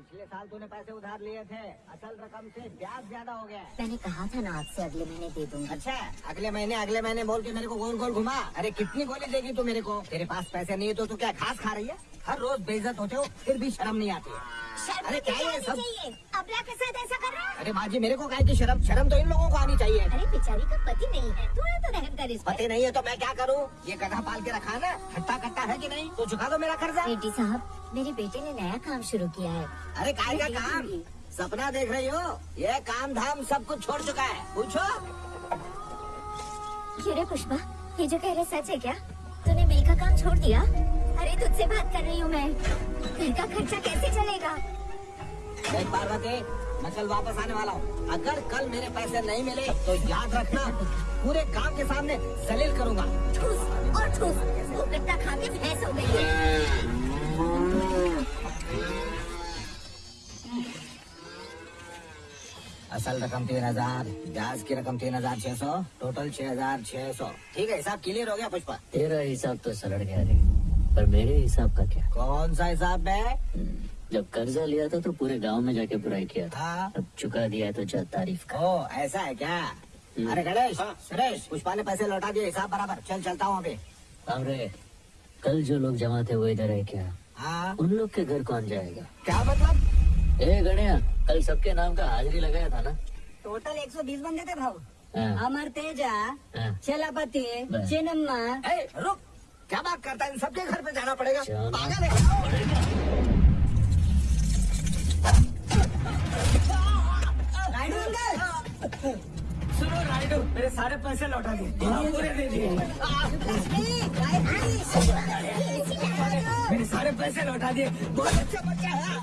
पिछले साल तूने पैसे उधार लिए थे। असल रकम से ब्याज ज़्यादा हो गया। मैंने कहा था ना आपसे अगले महीने दे दूँगा। अच्छा अगले महीने अगले महीने बोल के मेरे को गोल गोल घुमा। अरे कितनी गोली देगी तू मेरे को? तेरे पास पैसे नहीं है तो तू क्या घास खा रही है? हर रोज बेइज्जत होते हो फिर भी शर्म नहीं आती। अरे क्या ये सब? अबला के साथ ऐसा कर रहा है? अरे बाजी मेरे को काय की शर्म शर्म तो इन लोगों को आनी चाहिए। अरे बेचारी का पति नहीं है। थोड़ा तो रहम कर इस पति नहीं है तो मैं क्या करूँ? ये गधा पाल के रखा है ना? खट्टा खट्टा है कि नहीं? तो चुका दो मेरा कर्जा। बेटी साहब मेरे बेटे ने नया काम शुरू किया है। अरे काय का काम? सपना देख रही हो? ये काम धाम सब कुछ छोड़ चुका है। पूछो। रे पुष्पा ये जो कह रहे सच है क्या? तूने मिल का काम छोड़ दिया? तुझसे बात कर रही हूँ मैं। घर का खर्चा कैसे चलेगा? देख पार्वती मैं कल वापस आने वाला हूँ। अगर कल मेरे पैसे नहीं मिले तो याद रखना पूरे गाँव के सामने जलील करूँगा। ठूस और ठूस वो गट्टा खा के भैंस हो गई। है असल रकम तीन हज़ार ब्याज की रकम तीन हज़ार छह सौ टोटल छह हज़ार छह सौ। ठीक है हिसाब क्लियर हो गया पुष्पा। तेरा हिसाब तो सरल गया रे। पर मेरे हिसाब का क्या? कौन सा हिसाब है? हम्म, जब कर्जा लिया था तो पूरे गाँव में जाके बुराई किया था। हाँ। अब चुका दिया है तो जा तारीफ़ का ओ ऐसा है क्या? अरे गणेश सुरेश पुष्पा ने पैसे लौटा दिए हिसाब बराबर। चल चलता हूँ अभी। अरे कल जो लोग जमा थे वो इधर है क्या? हाँ। उन लोग के घर कौन जाएगा? क्या मतलब? ए गणिया कल सबके नाम का हाजिरी लगाया था ना? टोटल 120 बंदे थे भाऊ। हाँ, अमर तेजा हाँ। चलापति बस। रुक। क्या बात करता है? इन सबके घर पे जाना पड़ेगा। पागल है। राइडू अंकल। सुनो राइडू मेरे सारे पैसे लौटा दिए पूरे दे दिए। मेरे सारे पैसे लौटा दिए। बहुत अच्छा बच्चा है दे है।